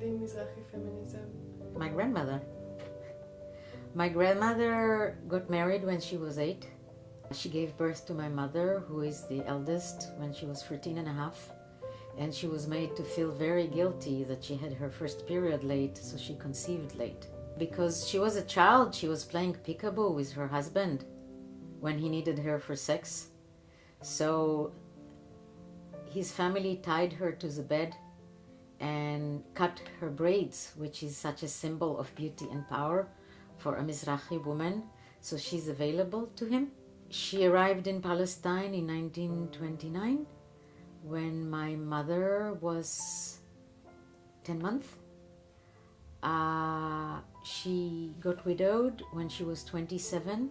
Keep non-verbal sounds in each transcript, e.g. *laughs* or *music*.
Feminism? My grandmother. My grandmother got married when she was eight. She gave birth to my mother, who is the eldest, when she was 13 and a half. And she was made to feel very guilty that she had her first period late, so she conceived late. Because she was a child, she was playing peekaboo with her husband when he needed her for sex. So his family tied her to the bed and cut her braids, which is such a symbol of beauty and power for a Mizrahi woman. So she's available to him. She arrived in Palestine in 1929 when my mother was 10 months. Uh, she got widowed when she was 27.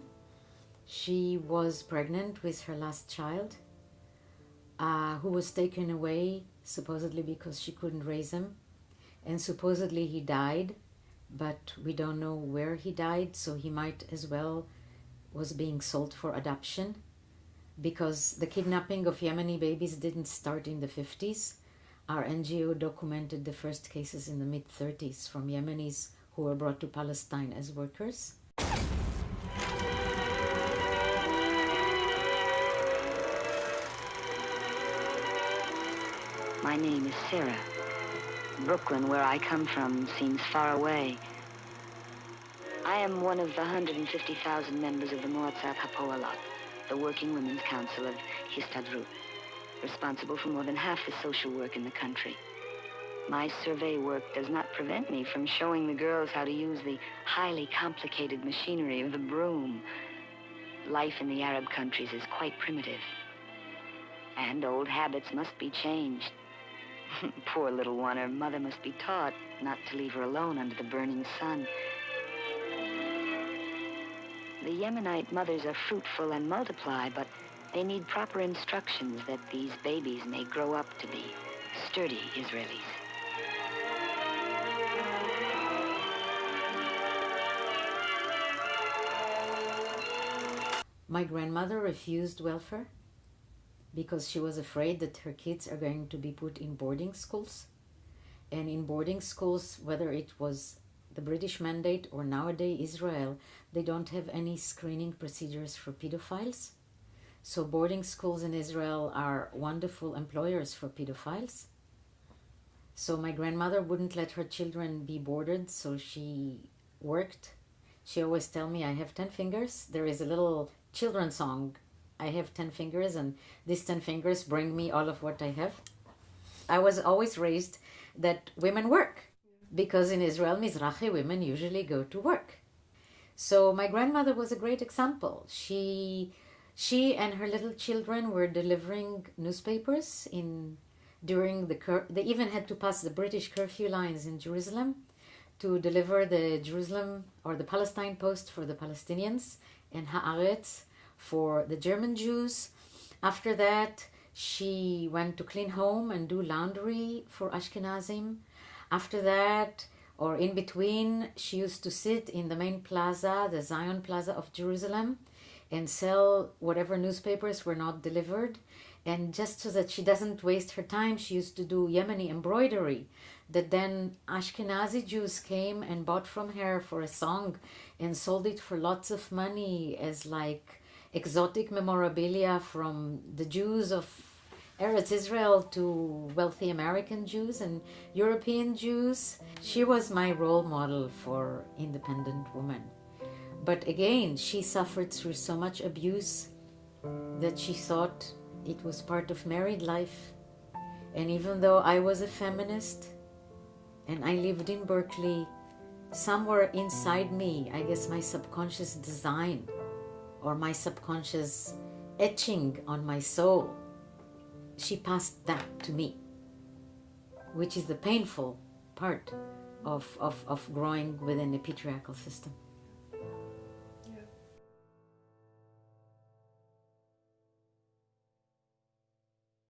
She was pregnant with her last child, uh, who was taken away supposedly because she couldn't raise him. And supposedly he died, but we don't know where he died, so he might as well was being sold for adoption because the kidnapping of Yemeni babies didn't start in the 50s. Our NGO documented the first cases in the mid 30s from Yemenis who were brought to Palestine as workers. My name is Sarah. Brooklyn, where I come from, seems far away. I am one of the 150,000 members of the Moatzat Hapoalot, the Working Women's Council of Histadrut, responsible for more than half the social work in the country. My survey work does not prevent me from showing the girls how to use the highly complicated machinery of the broom. Life in the Arab countries is quite primitive. And old habits must be changed. *laughs* Poor little one, her mother must be taught not to leave her alone under the burning sun. The Yemenite mothers are fruitful and multiply, but they need proper instructions that these babies may grow up to be sturdy Israelis. My grandmother refused welfare because she was afraid that her kids are going to be put in boarding schools. And in boarding schools, whether it was the British mandate or nowadays Israel, they don't have any screening procedures for pedophiles. So boarding schools in Israel are wonderful employers for pedophiles. So my grandmother wouldn't let her children be boarded, so she worked. She always tell me, I have 10 fingers. There is a little children's song I have 10 fingers and these 10 fingers bring me all of what I have. I was always raised that women work because in Israel, Mizrahi women usually go to work. So my grandmother was a great example. She, she and her little children were delivering newspapers in during the cur- they even had to pass the British curfew lines in Jerusalem to deliver the Jerusalem or the Palestine Post for the Palestinians and Haaretz for the German Jews. After that, she went to clean home and do laundry for Ashkenazim. After that, or in between, she used to sit in the main plaza, the Zion Plaza of Jerusalem, and sell whatever newspapers were not delivered. And just so that she doesn't waste her time, she used to do Yemeni embroidery that then Ashkenazi Jews came and bought from her for a song and sold it for lots of money as like exotic memorabilia from the Jews of Eretz Israel to wealthy American Jews and European Jews. She was my role model for independent women. But again, she suffered through so much abuse that she thought it was part of married life. And even though I was a feminist and I lived in Berkeley, somewhere inside me, I guess my subconscious design or my subconscious etching on my soul, she passed that to me, which is the painful part of, of, of growing within the patriarchal system.